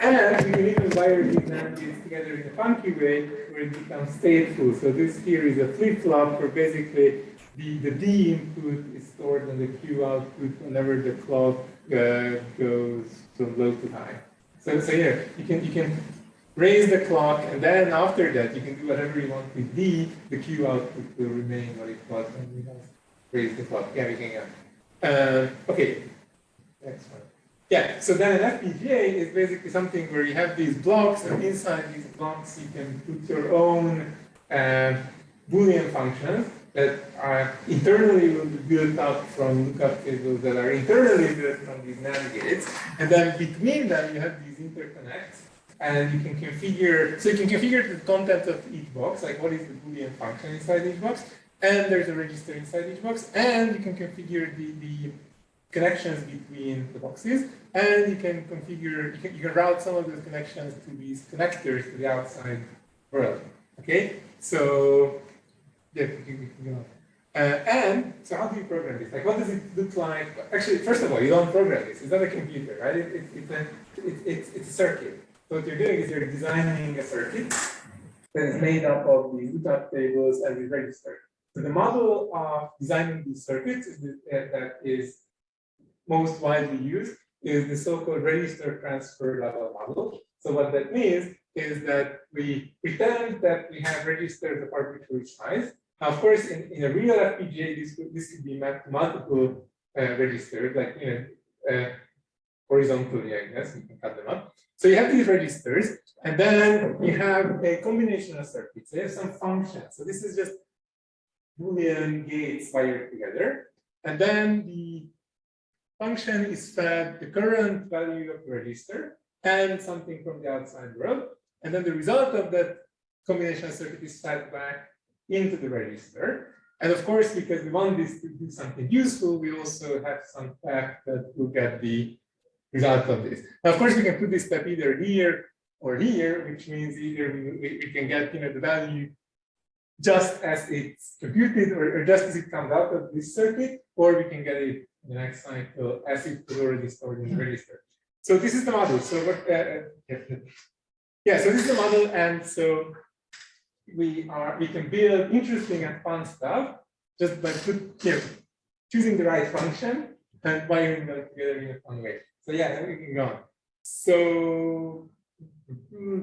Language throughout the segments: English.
And we can even wire these together in a funky way where it becomes stateful. So this here is a flip-flop where basically the, the D input is stored in the Q output whenever the clock uh, goes from low to high. So, so yeah, you can you can raise the clock, and then after that you can do whatever you want with D. The Q output will remain what it was when have raised the clock. Yeah, we can go. Uh, okay, next one. Yeah, so then an FPGA is basically something where you have these blocks, and inside these blocks you can put your own uh, Boolean functions that are internally built up from lookup tables that are internally built from these NAND gates. And then between them you have these interconnects, and you can configure, so you can configure the content of each box, like what is the Boolean function inside each box, and there's a register inside each box, and you can configure the, the connections between the boxes, and you can configure, you can, you can route some of those connections to these connectors to the outside world. Okay, so yeah. Uh, and so how do you program this? Like, what does it look like? Actually, first of all, you don't program this. It's not a computer, right? It, it, it's, a, it, it's, a circuit. So what you're doing is you're designing a circuit that is made up of these lookup tables and these registers. So the model of designing these circuits is the, uh, that is most widely used is the so-called register transfer level model. So what that means is that we pretend that we have registers of arbitrary size. Of course, in, in a real FPGA, this could, this could be mapped to multiple uh, registers, like you know, uh, horizontally, I guess, you can cut them up. So you have these registers, and then you have a combination of circuits. They have some functions. So this is just Boolean gates wired together. And then the function is fed the current value of the register and something from the outside world. And then the result of that combination circuit is fed back into the register. And of course, because we want this to do something useful, we also have some path that look at the result of this. Now, of course, we can put this step either here or here, which means either we, we can get you know the value just as it's computed or, or, just as it comes out of this circuit, or we can get it the next cycle as it was already stored in the register. So this is the model. So what? Uh, uh yeah. So this is the model, and so we are we can build interesting and fun stuff just by put, you know, choosing the right function and wiring them together in a fun way. So yeah, we can go on. So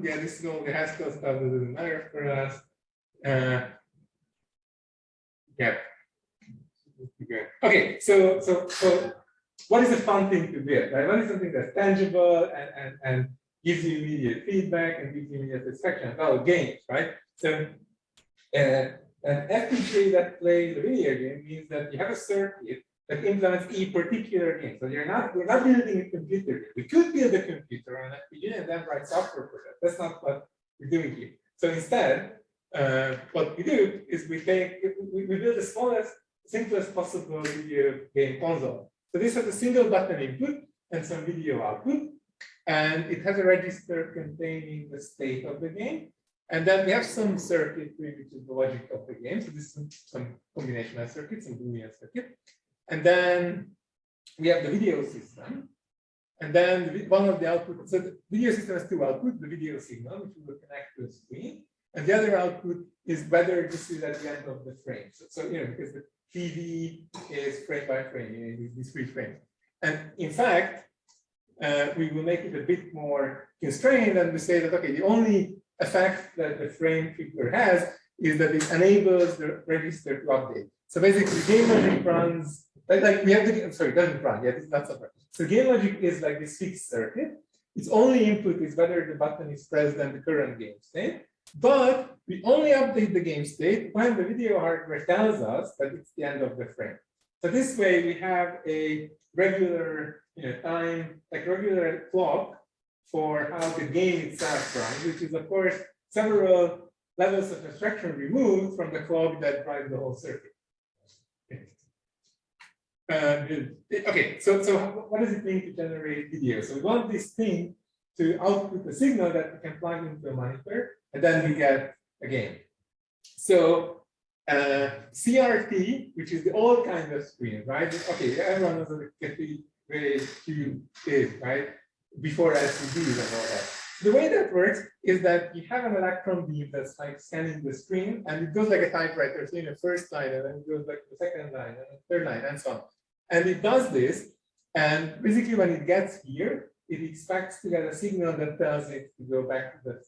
yeah, this is all the Haskell stuff that doesn't matter for us. Uh, yeah. Okay, so so so what is a fun thing to build? Right? What is something that's tangible and, and, and gives you immediate feedback and gives you immediate satisfaction? Well, games, right? So uh, an FPGA that plays a video game means that you have a circuit that implements a particular game. So you're not, we're not building a computer. We could build a computer on FPGA and then write software for that. That's not what we're doing here. So instead, uh, what we do is we take, we, we build the smallest, simplest possible video game console. So this has a single button input and some video output, and it has a register containing the state of the game. And then we have some circuitry, which is the logic of the game. So this is some, some combination of circuits, some Boolean circuit. And then we have the video system. And then one of the outputs, so the video system has two outputs, the video signal, which will connect to a screen. And the other output is whether this is at the end of the frame. So, so you know, because the TV is frame by frame, these three frames. And in fact, uh, we will make it a bit more constrained and we say that, okay, the only effect that the frame figure has is that it enables the register to update. So basically, game logic runs, like, like we have the, sorry, doesn't run, yeah, this is not. So game logic is like this fixed circuit. Its only input is whether the button is pressed and the current game state. But we only update the game state when the video hardware tells us that it's the end of the frame. So this way we have a regular you know, time, like regular clock for how the game itself runs, which is of course several levels of abstraction removed from the clock that drives the whole circuit. Uh, okay, so so what does it mean to generate video? So we want this thing to output a signal that we can plug into a monitor and then we get a game. So uh, CRT, which is the old kind of screen, right? Okay, everyone knows what a very cube is, right? before LCDs and all that. The way that works is that you have an electron beam that's like scanning the screen and it goes like a typewriter, so in the first line and then it goes like the second line and the third line and so on. And it does this and basically when it gets here, it expects to get a signal that tells it to go back to the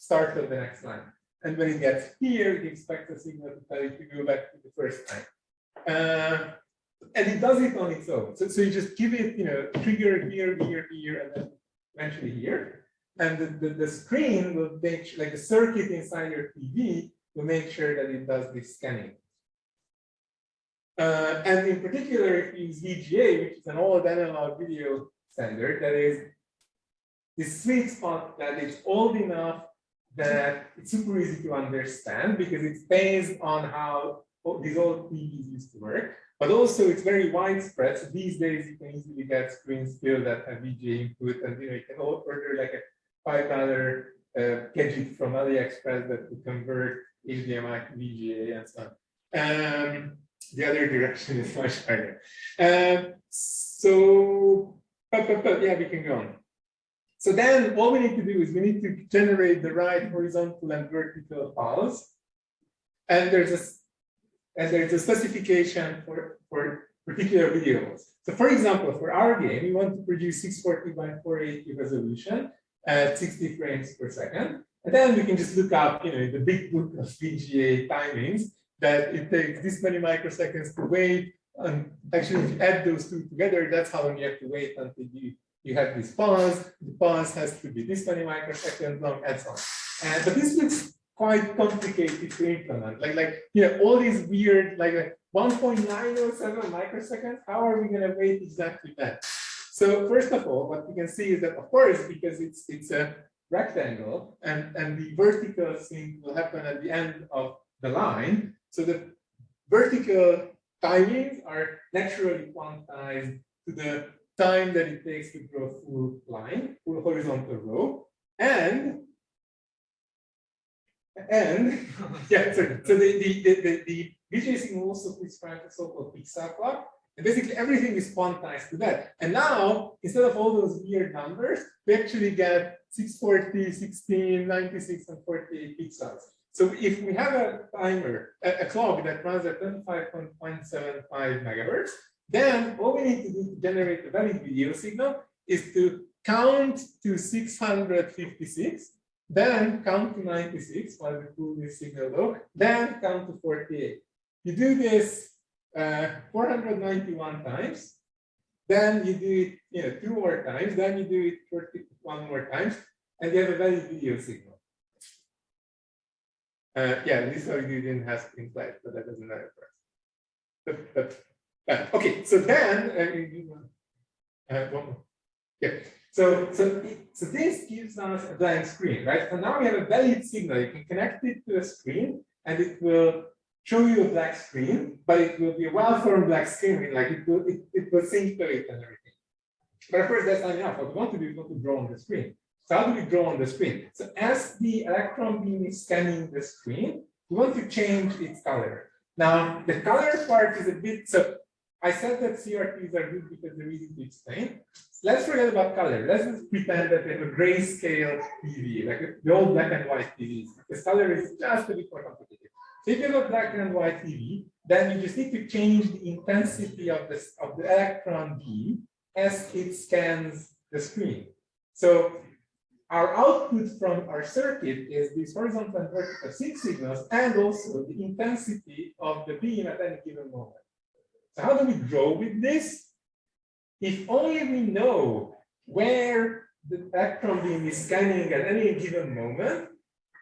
start of the next line. And when it gets here, it expects a signal to tell it to go back to the first line. Uh, and it does it on its own. So, so you just give it, you know, trigger here, here, here, and then eventually here. And the, the, the screen will make like the circuit inside your TV will make sure that it does this scanning. Uh, and in particular, use VGA, which is an old analog video standard, that is the sweet spot that it's old enough that it's super easy to understand because it's based on how these old TVs used to work. But also it's very widespread. So these days you can easily get screens still that have VGA input and you know you can order like a five dollar uh, gadget from AliExpress that will convert HDMI to VGA and so on. Um, the other direction is much higher. Um, so, but, but, but, yeah, we can go on. So then all we need to do is we need to generate the right horizontal and vertical pulse. And there's a and there's a specification for, for particular videos. So for example, for our game, we want to produce 640 by 480 resolution at 60 frames per second. And then we can just look up, you know, the big book of VGA timings that it takes this many microseconds to wait. And actually, if you add those two together, that's how long you have to wait until you, you have this pause. The pause has to be this many microseconds long, and so on. And, but this looks quite complicated to implement. Like, like you know, all these weird, like, like 1.907 microseconds, how are we going to wait exactly that? So first of all, what we can see is that, of course, because it's it's a rectangle and, and the vertical thing will happen at the end of the line. So the vertical timings are naturally quantized to the time that it takes to draw full line, full horizontal row. And and yeah, so, so the the the, the, the signal also prescribes a so-called pixel clock. And basically everything is quantized to that. And now, instead of all those weird numbers, we actually get 640, 16, 96, and 48 pixels. So if we have a timer, a, a clock that runs at 25.175 megahertz, then all we need to do to generate a valid video signal is to count to 656, then count to 96 while we pull this signal low, then count to 48. You do this uh, 491 times, then you do it you know, two more times, then you do it 41 more times, and you have a valid video signal. Uh, yeah, this already didn't have in place, but that doesn't matter for us. But okay, so then, uh, uh, one more. Yeah. So, so, so this gives us a blank screen, right? So now we have a valid signal. You can connect it to a screen, and it will show you a black screen, but it will be a well-formed black screen, like it will, it, it will sync to it and everything. But of course, that's not enough. What we want to do is want to draw on the screen. So how do we draw on the screen? So as the electron beam is scanning the screen, we want to change its color. Now, the color part is a bit, so I said that CRTs are good because they're easy to explain. Let's forget about color. Let's just pretend that we have a grayscale TV, like the old black and white TVs, because color is just a bit more complicated. So if you have a black and white TV, then you just need to change the intensity of, this, of the electron beam as it scans the screen. So our output from our circuit is these horizontal and vertical sync signals and also the intensity of the beam at any given moment. How do we draw with this? If only we know where the electron beam is scanning at any given moment,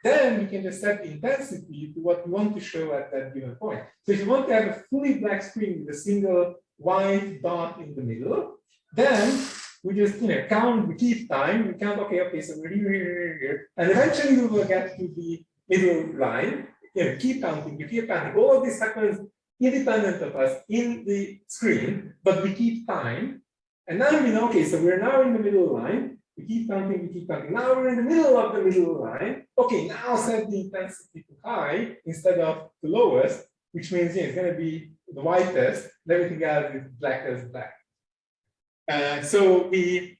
then we can just set the intensity to what we want to show at that given point. So if you want to have a fully black screen with a single white dot in the middle, then we just you know count, we keep time, we count, okay, okay, so we're here, here, and eventually we will get to the middle line. You know, keep counting, we keep counting. All of this happens independent of us in the screen, but we keep time. And now we know, okay, so we're now in the middle line. We keep counting, we keep counting. Now we're in the middle of the middle line. Okay, now set the intensity to high instead of the lowest, which means yeah, it's going to be the whitest, and everything else is black as black. Uh, so we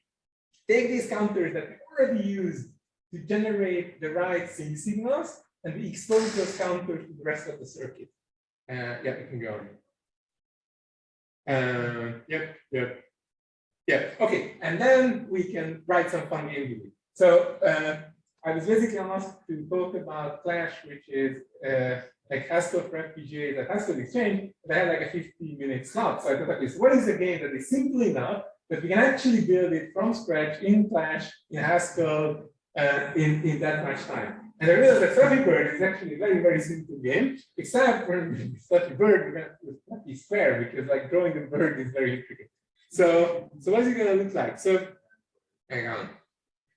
take these counters that we already used to generate the right sync signals, and we expose those counters to the rest of the circuit. Uh, yeah, you can go on. Uh, yep, yep. Yeah, okay. And then we can write some fun game. So uh, I was basically asked to talk about Clash, which is uh, like Haskell for FPGA that Haskell Exchange, they had like a 15 minute slot. So I thought, okay, so what is a game that is simple enough that we can actually build it from scratch in Clash, in Haskell, uh, in, in that much time. And I realized that Flappy Bird is actually a very, very simple game, except for Flappy Bird, going Flappy Square, because like drawing a bird is very intricate. So, so what's it going to look like? So, hang on.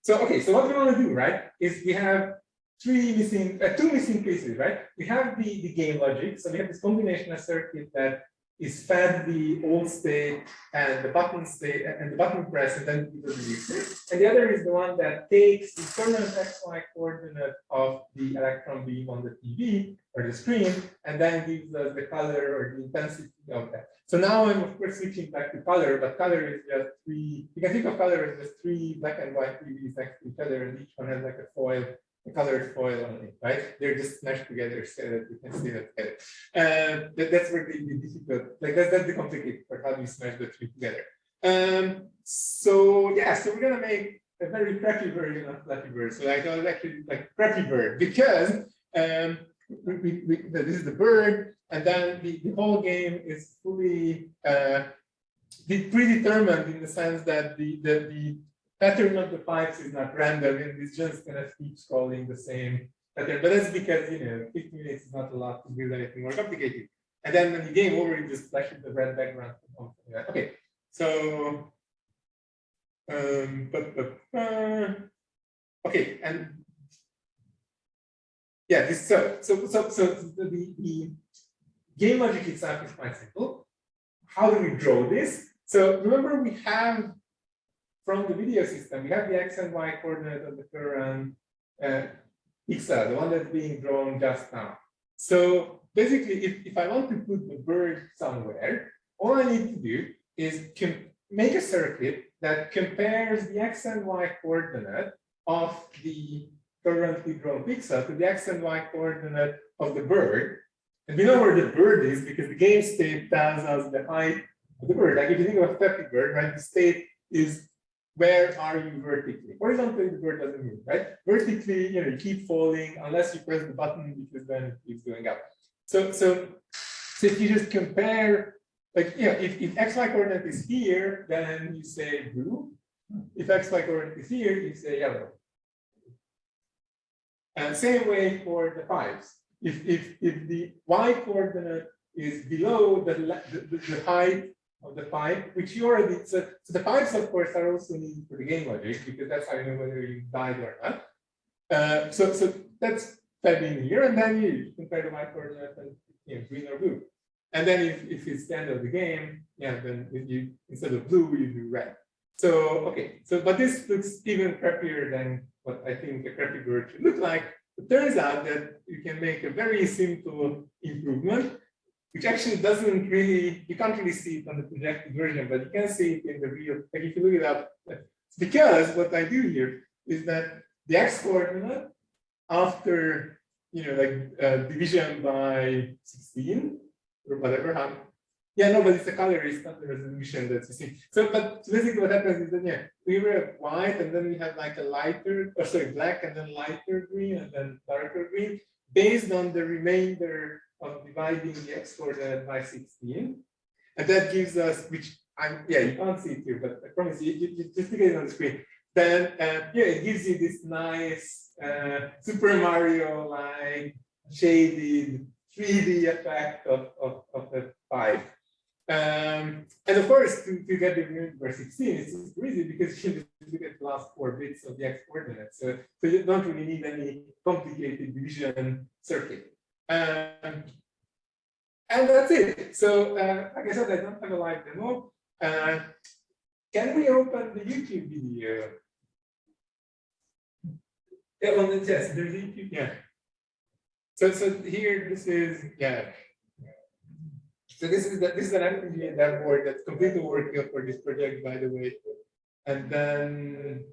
So, okay, so what we want to do, right, is we have three missing, uh, two missing pieces, right? We have the, the game logic. So we have this combination of circuit that is fed the old state and the button state and the button press and then the it. And the other is the one that takes the permanent XY coordinate of the electron beam on the TV or the screen and then gives us the color or the intensity of that. So now I'm of course switching back to color, but color is just three, you can think of color as just three black and white TVs next to each other and each one has like a foil colored foil on it, right? They're just smashed together so that you can see that. And that, that's where difficult, like that's, that's the complicated part, how do you smash the three together? Um, so yeah, so we're gonna make a very crappy version of Flappy Bird. So I call it actually like crappy bird because um, we, we, we, this is the bird, and then the, the whole game is fully uh, predetermined in the sense that the, the, the pattern of the pipes is not random and it's just kind of keep scrolling the same pattern. But that's because you know 15 minutes is not a lot to build anything more complicated. And then when the game over, you just flashes the red background. Okay, so um, but, but uh, okay, and yeah, this so so so so the, the game logic itself is quite simple. How do we draw this? So remember we have from the video system, we have the x and y coordinate of the current uh, pixel, the one that's being drawn just now. So basically, if, if I want to put the bird somewhere, all I need to do is make a circuit that compares the x and y coordinate of the currently drawn pixel to the x and y coordinate of the bird. And we know where the bird is because the game state tells us the height of the bird. Like if you think of a Flappy Bird, right, the state is where are you vertically? Horizontally, the bird doesn't move, right? Vertically, you know, you keep falling unless you press the button because then it keeps going up. So, so, so if you just compare, like, you know, if, if xy coordinate is here, then you say blue. If xy coordinate is here, you say yellow. And same way for the pipes. If if if the y coordinate is below the the, the height of the pipe, which you already, so, so the pipes, of course, are also needed for the game logic, because that's how you know whether you died or not. Uh, so, so that's fed in here, and then you compare the white coordinate and you know, green or blue. And then if, if it's the end of the game, yeah, then you instead of blue, you do red. So, okay, so but this looks even crappier than what I think a crappy bird should look like. It turns out that you can make a very simple improvement which actually doesn't really, you can't really see it on the projected version, but you can see it in the real, like if you look it up. Because what I do here is that the x coordinate after, you know, like uh, division by 16 or whatever, how, yeah, no, but it's a color, it's not the resolution that you see. So, but basically what happens is that, yeah, we were white and then we have like a lighter, or sorry, black and then lighter green and then darker green based on the remainder of dividing the x coordinate by 16. And that gives us, which I'm, yeah, you can't see it here, but I promise you, you, you just look at it on the screen. Then, uh, yeah, it gives you this nice uh, Super Mario like shaded 3D effect of, of, of the pipe. Um, and of course, to, to get the number 16, it's super easy because you just look at the last four bits of the x coordinates. So, so you don't really need any complicated division circuit. Um, and that's it. So, uh, like I said, I don't have a live demo. Uh, can we open the YouTube video? Yeah, well, yes, there's YouTube. Yeah. So, so here, this is yeah. So this is the, this is an FPGA board that's completely working for this project, by the way. and then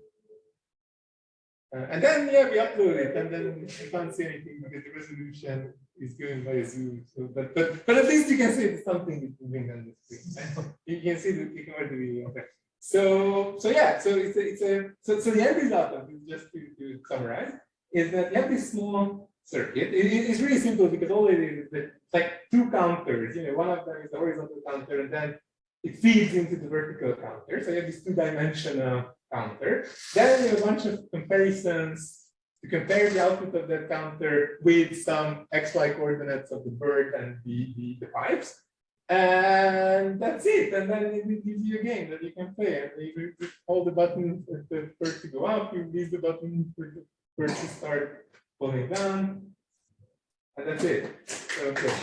uh, and then yeah, we upload it, and then you can't see anything because the resolution is given by Zoom. So, but but but at least you can see that something is moving on the screen. you can see the video. Okay. So so yeah, so it's a, it's a so so the end result of this, just to, to summarize, is that you have this small circuit. It, it's really simple because all it is is it's like two counters. You know, one of them is the horizontal counter, and then it feeds into the vertical counter. So you have this two-dimensional counter. Then you have a bunch of comparisons to compare the output of that counter with some XY coordinates of the bird and the, the, the pipes. And that's it. And then it gives you a game that you can play. And you hold the button for the bird to go up, you release the button for the bird to start falling down. And that's it. Okay.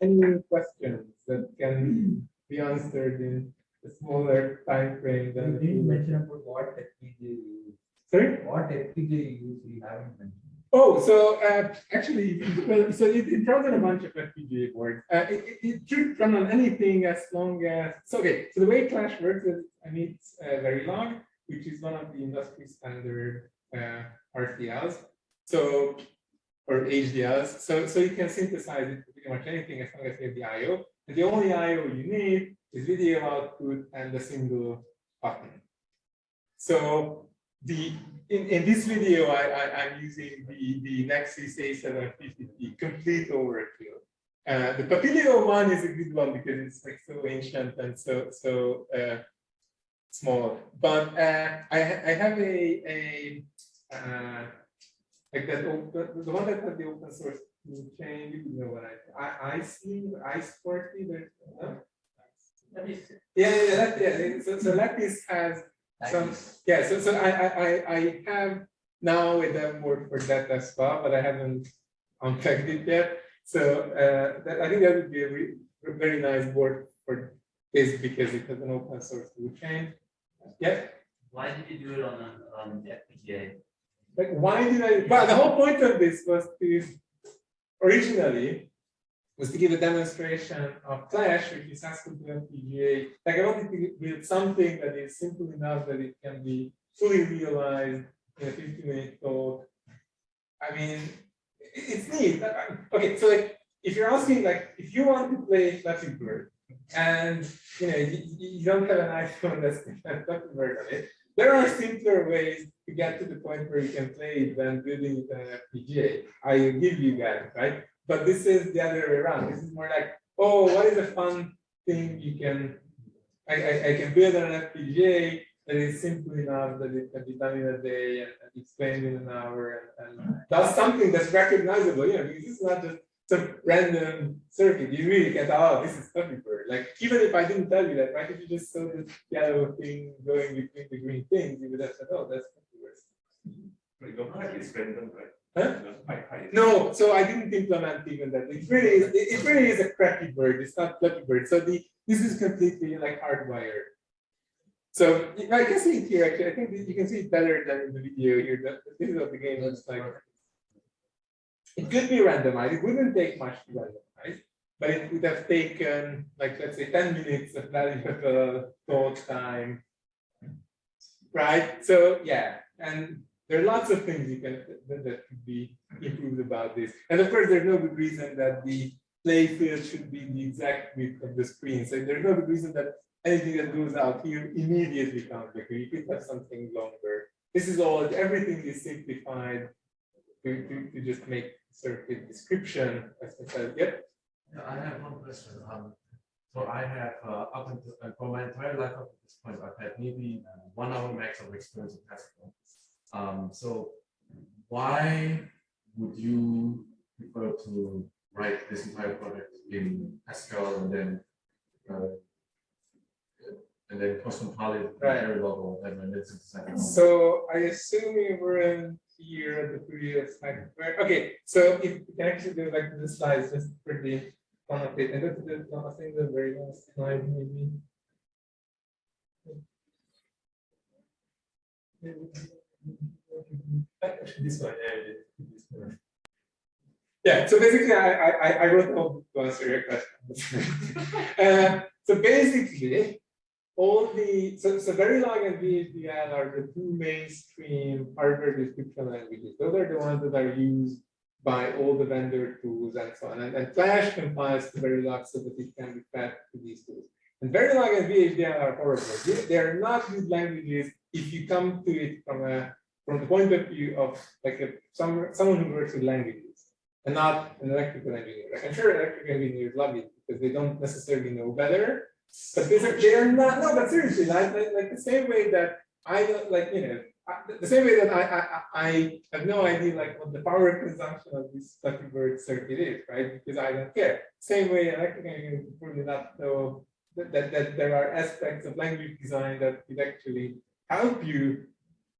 Any questions that can be answered in a smaller time frame than You the didn't mention about what FPGA you use. Sorry? What FPGA you use, you haven't mentioned. Oh, so uh, actually, well, so it, it runs on a bunch of FPGA boards. Uh, it, it, it should run on anything as long as, so okay, so the way Clash works is I need uh, Verilog, which is one of the industry standard uh, RTLs. So, or HDLs. So, so you can synthesize it to pretty much anything as long as you have the IO. The only IO you need is video output and a single button. So the in, in this video, I, I'm using the, the Nexys A750 complete overkill. Uh, the Papilio one is a good one because it's like so ancient and so so uh, small. But uh, I, I have a, a uh, like that open, the one that had the open source chain, you know what I, I, I see, I sporty, there's, no? Yeah, yeah, yeah, that, yeah, so, so Lattice has some, yeah, so, so I, I, I, I have now a demo board for that as well, but I haven't unpacked it yet. So uh, that, I think that would be a re very nice board for this because it has an open source tool chain. Yeah, Why did you do it on, a- on FPGA? like why did I, well, the whole point of this was to, originally, was to give a demonstration of Clash, which is Haskell to FPGA. Like I wanted to build something that is simple enough that it can be fully realized in a 50 minute talk. I mean, it's neat. I- uh, Okay, so like, if you're asking, like, if you want to play Flappy Bird and, you know, you, you don't have an iPhone that's Flappy Bird on it, there are simpler ways to get to the point where you can play it than building an FPGA. I give you guys, right? But this is the other way around. This is more like, oh, what is a fun thing you can, I, I, I can build an FPGA that is simple enough that it can be done in a day and, and explained in an hour and, and does something that's recognizable. You know, is not just random circuit. You really can tell, oh, this is Bird. Like, even if I didn't tell you that, right? If you just saw this yellow thing going between the green things, you would have said, oh, that's Flappy Bird. You don't like it's random, right? Huh? Just by height. No, so I didn't implement even that. It really is, it, really is a crappy bird. It's not Flappy Bird. So the this is completely like hardwired. So I can see it here actually. I think you can see it better than in the video here. This is what the game looks like. It could be randomized. It wouldn't take much to randomize, but it would have taken like let's say 10 minutes of valuable thought time. Right? So yeah, and there are lots of things you can that, that could be improved about this. And of course, there's no good reason that the play field should be the exact width of the screen. So there's no good reason that anything that goes out here immediately comes back. You could have something longer. This is all, everything is simplified to, to, to just make circuit description as I said. Yeah, I have one question. Um, so I have, uh, up until, uh, for my entire life up to this point, I've had maybe one hour max of experience with Haskell. Um, so why would you prefer to write this entire project in Haskell and then, uh, and then custom compile it Right. very low whatever, and it's a So I assume you were in here at the previous slide. Where- Okay, so if you can actually go back to the slides just for the fun of it, and go to the last thing, the very last slide maybe. Actually, this one, yeah, this one. Yeah, so basically, I, I, I- I wrote all to answer your question. Uh, so basically, all the, so, so Verilog and VHDL are the two mainstream hardware description languages. Those are the ones that are used by all the vendor tools and so on. And, and Clash compiles to Verilog so that it can be fed to these tools. And very Verilog and VHDL are horrible. They, they are not good languages if you come to it from a from the point of view of like a some someone who works with languages and not an electrical engineer. Like I'm sure electrical engineers love it because they don't necessarily know better. But they are not, no, but seriously, like, like, like the same way that I don't, like, you know, the same way that I, I, I have no idea like what the power consumption of this fucking Bird circuit is, right? Because I don't care. Same way electrical engineers probably not know that, that, that there are aspects of language design that could actually help you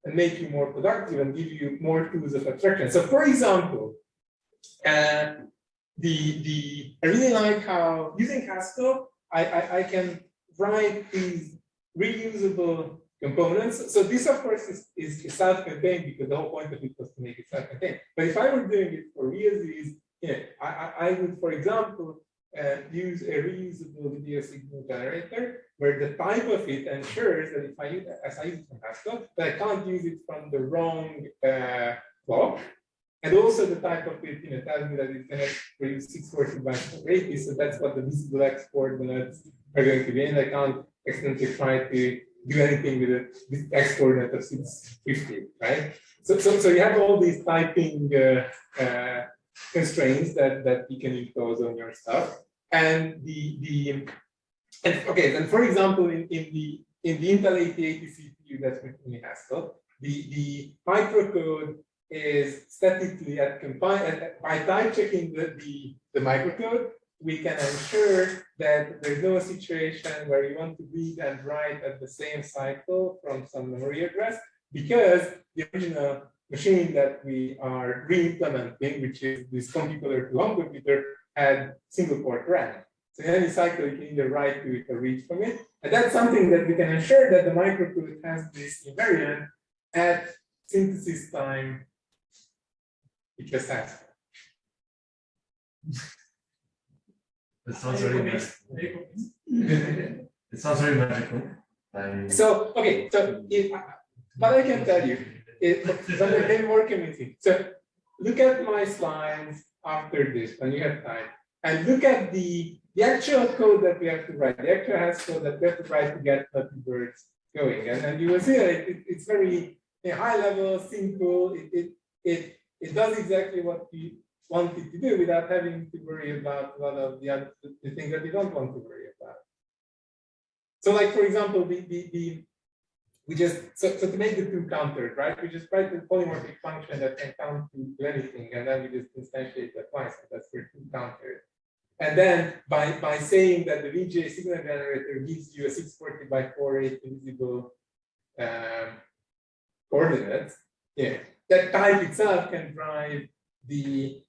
and make you more productive and give you more tools of abstraction. So for example, uh, the, the, I really like how using Haskell, I, I, I can write these reusable components. So this of course is, is, self-contained because the whole point of it was to make it self-contained. But if I were doing it for reuse, you know, I, I, I would, for example, uh, use a reusable video signal generator where the type of it ensures that if I use as I use it from Haskell, that I can't use it from the wrong uh, block. And also the type of it, you know, tells me that it's going to produce 640 by 480. So that's what the visible export coordinates are going to be. And I can't accidentally try to do anything with it, with X coordinate of 650, right? So, so, so you have all these typing uh, uh, constraints that, that you can impose on your stuff. And the, the and okay, then for example, in, in the in the Intel 8080 CPU that's written in Haskell, the, the microcode is statically at compile by type checking the, the, the microcode, we can ensure that there's no situation where you want to read and write at the same cycle from some memory address because the original machine that we are re-implementing, which is this computer to home computer, had single port RAM. So in any cycle, you can either write to it or read from it. And that's something that we can ensure that the microcode has this invariant at synthesis time it just has. It sounds very magical. It sounds very magical. I- So, okay, so if, what I can tell you is, but maybe more convincing. So look at my slides after this, when you have time, and look at the, the actual code that we have to write, the actual Hash code that we have to write to get Flappy Birds going. And, and you will see that it, it's very a high level, simple, it, it, it, it does exactly what we want it to do without having to worry about a lot of the other the things that we don't want to worry about. So like, for example, the, the we just, so, so to make the two countered, right? We just write the polymorphic function that can count to, anything, and then we just instantiate that twice, and that's for two countered. And then by, by saying that the VGA signal generator gives you a 640 by 480 visible um, coordinates, yeah, that type itself can drive the,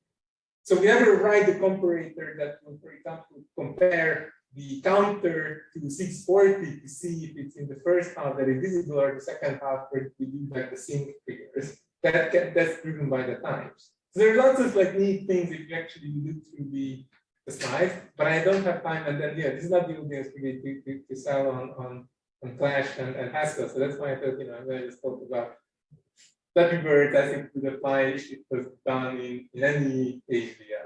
so we never write the comparator that will, for example, compare the counter to 640 to see if it's in the first half that is visible or the second half where we do like the sync figures. That, that that's driven by the times. So there are lots of like neat things if you actually look through the, the slides, but I don't have time. And then yeah, this is not the audience for to, to, to sell on on on Clash and, and Haskell. So that's why I thought, you know, I'm going to just talk about Flappy Bird I think, would apply if it was done in, in any HDL.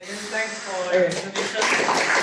Thanks for the.